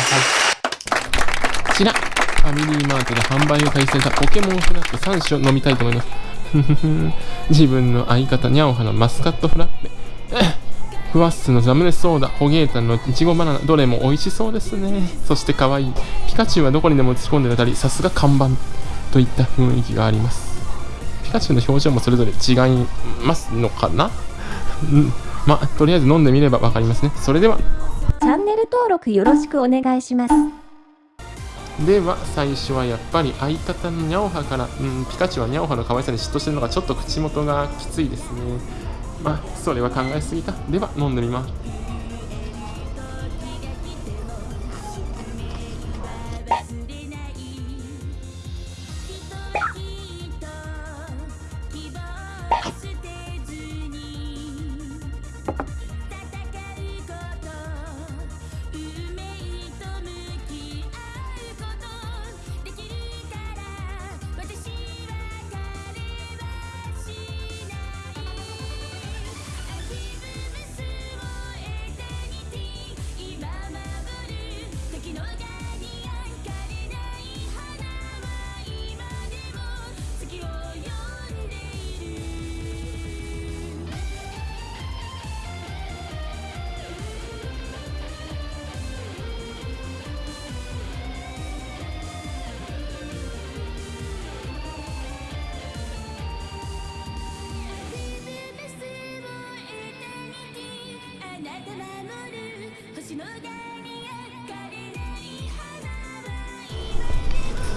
さい。こちら、ファミリーマートで販売を開始されたポケモンフラッペ3種を飲みたいと思います。自分の相方、ニャオハのマスカットフラッペ。ふわっすのザムネソーダ、ホゲータンのいちごバナナ、どれも美味しそうですね。そして可愛い。ピカチュウはどこにでも突っ込んでるあたり、さすが看板といった雰囲気があります。ピカチュウの表情もそれぞれ違いますのかな？うんまあ、とりあえず飲んでみれば分かりますね。それでは。チャンネル登録よろしくお願いします。では、最初はやっぱり相方のニャオハから、うん、ピカチュウはニャオハの可愛さに嫉妬してるのがちょっと口元がきついですね。まあ、それは考えすぎた。では、飲んでみます。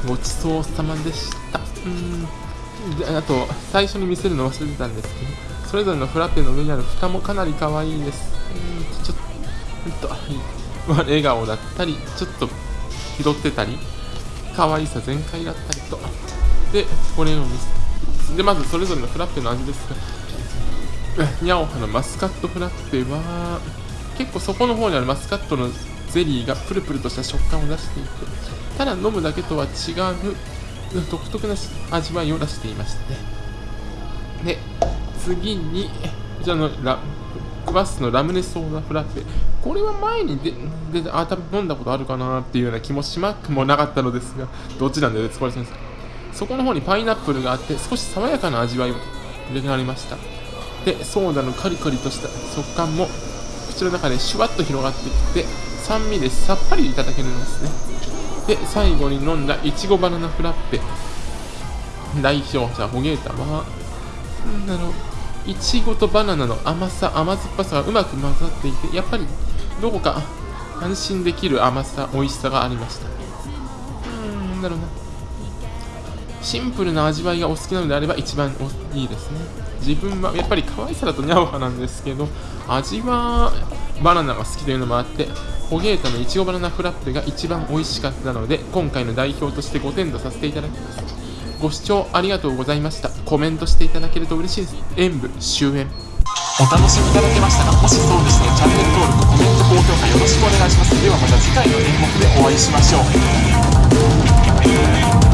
ごちそうさまでした。うんあと最初に見せるの忘れてたんですけどそれぞれのフラペの上にある蓋もかなり可愛いです。うんちょっとほんと笑顔だったりちょっと拾ってたり可愛さ全開だったりと。でこれを見せでまずそれぞれのフラッペの味ですがニャオハのマスカットフラッペは結構底の方にあるマスカットのゼリーがプルプルとした食感を出していてただ飲むだけとは違う独特な味わいを出していましたねで次にこちらのラクバスのラムネソーダフラッペ。これは前にでであ多分飲んだことあるかなっていうような気もしまくもなかったのですがどっちなんで使われてるんですかそこの方にパイナップルがあって少し爽やかな味わいを入れられました。でソーダのカリカリとした食感も口の中でシュワッと広がってきて酸味でさっぱりいただけるんですね。で最後に飲んだいちごバナナフラッペ。代表者ホゲータはなんだろう。いちごとバナナの甘さ甘酸っぱさがうまく混ざっていてやっぱりどこか安心できる甘さ美味しさがありました。うんなんだろうな。シンプルな味わいがお好きなのであれば一番いいですね。自分はやっぱり可愛さだとニャオハなんですけど味はバナナが好きというのもあってホゲータのいちごバナナフラッペが一番美味しかったので今回の代表として5点とさせていただきます。ご視聴ありがとうございました。コメントしていただけると嬉しいです。演舞終演。お楽しみいただけましたかもしそうでしたらチャンネル登録コメント高評価よろしくお願いします。ではまた次回の演目でお会いしましょう。